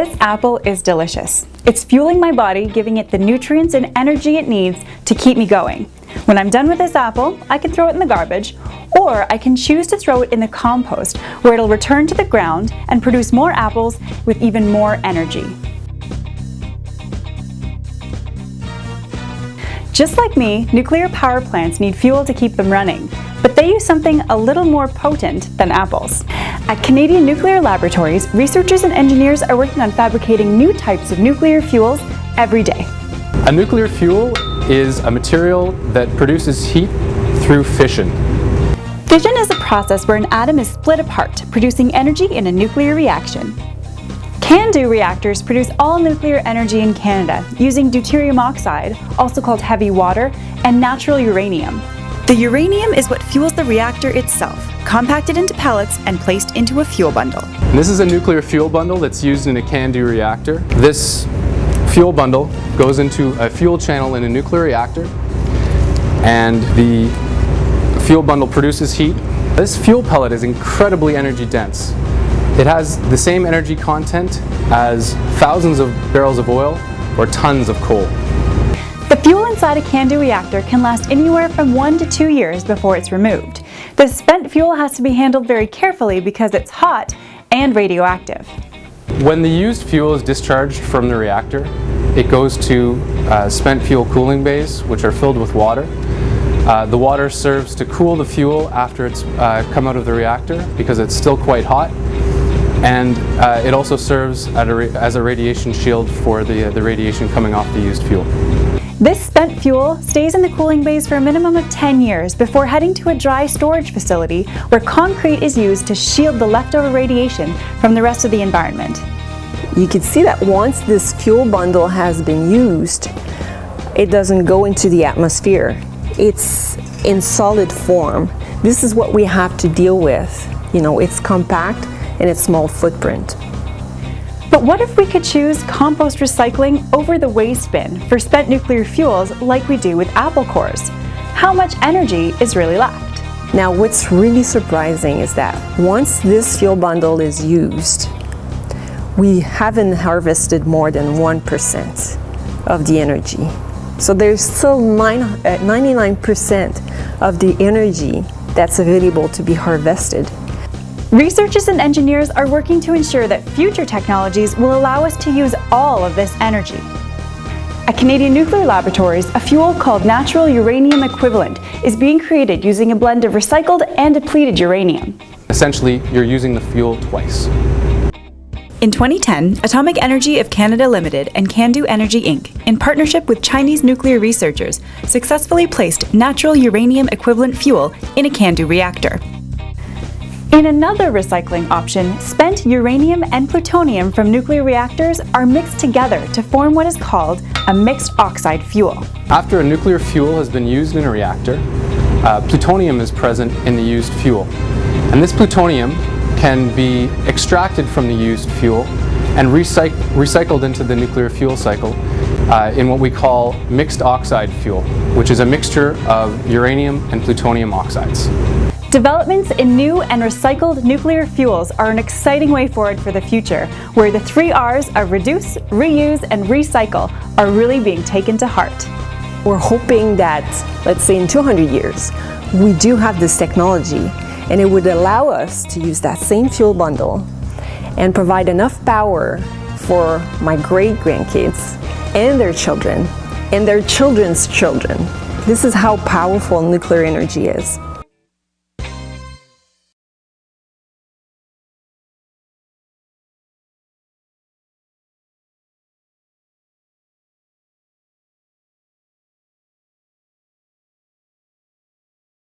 This apple is delicious. It's fueling my body, giving it the nutrients and energy it needs to keep me going. When I'm done with this apple, I can throw it in the garbage, or I can choose to throw it in the compost, where it'll return to the ground and produce more apples with even more energy. Just like me, nuclear power plants need fuel to keep them running, but they use something a little more potent than apples. At Canadian Nuclear Laboratories, researchers and engineers are working on fabricating new types of nuclear fuels every day. A nuclear fuel is a material that produces heat through fission. Fission is a process where an atom is split apart, producing energy in a nuclear reaction. CANDU reactors produce all nuclear energy in Canada using deuterium oxide, also called heavy water, and natural uranium. The uranium is what fuels the reactor itself, compacted into pellets and placed into a fuel bundle. This is a nuclear fuel bundle that's used in a CANDU reactor. This fuel bundle goes into a fuel channel in a nuclear reactor and the fuel bundle produces heat. This fuel pellet is incredibly energy dense. It has the same energy content as thousands of barrels of oil or tons of coal. Fuel inside a CANDU reactor can last anywhere from one to two years before it's removed. The spent fuel has to be handled very carefully because it's hot and radioactive. When the used fuel is discharged from the reactor, it goes to uh, spent fuel cooling bays, which are filled with water. Uh, the water serves to cool the fuel after it's uh, come out of the reactor because it's still quite hot. And uh, it also serves a as a radiation shield for the, the radiation coming off the used fuel. This spent fuel stays in the cooling bays for a minimum of 10 years before heading to a dry storage facility where concrete is used to shield the leftover radiation from the rest of the environment. You can see that once this fuel bundle has been used, it doesn't go into the atmosphere. It's in solid form. This is what we have to deal with. You know, it's compact and it's small footprint. But what if we could choose compost recycling over the waste bin for spent nuclear fuels like we do with apple cores? How much energy is really left? Now what's really surprising is that once this fuel bundle is used, we haven't harvested more than 1% of the energy. So there's still 99% uh, of the energy that's available to be harvested. Researchers and engineers are working to ensure that future technologies will allow us to use all of this energy. At Canadian Nuclear Laboratories, a fuel called natural uranium equivalent is being created using a blend of recycled and depleted uranium. Essentially, you're using the fuel twice. In 2010, Atomic Energy of Canada Limited and CANDU Energy Inc., in partnership with Chinese nuclear researchers, successfully placed natural uranium equivalent fuel in a CANDU reactor. In another recycling option, spent uranium and plutonium from nuclear reactors are mixed together to form what is called a mixed oxide fuel. After a nuclear fuel has been used in a reactor, uh, plutonium is present in the used fuel. And this plutonium can be extracted from the used fuel and recyc recycled into the nuclear fuel cycle uh, in what we call mixed oxide fuel, which is a mixture of uranium and plutonium oxides. Developments in new and recycled nuclear fuels are an exciting way forward for the future, where the three R's of reduce, reuse, and recycle are really being taken to heart. We're hoping that, let's say in 200 years, we do have this technology and it would allow us to use that same fuel bundle and provide enough power for my great-grandkids and their children and their children's children. This is how powerful nuclear energy is.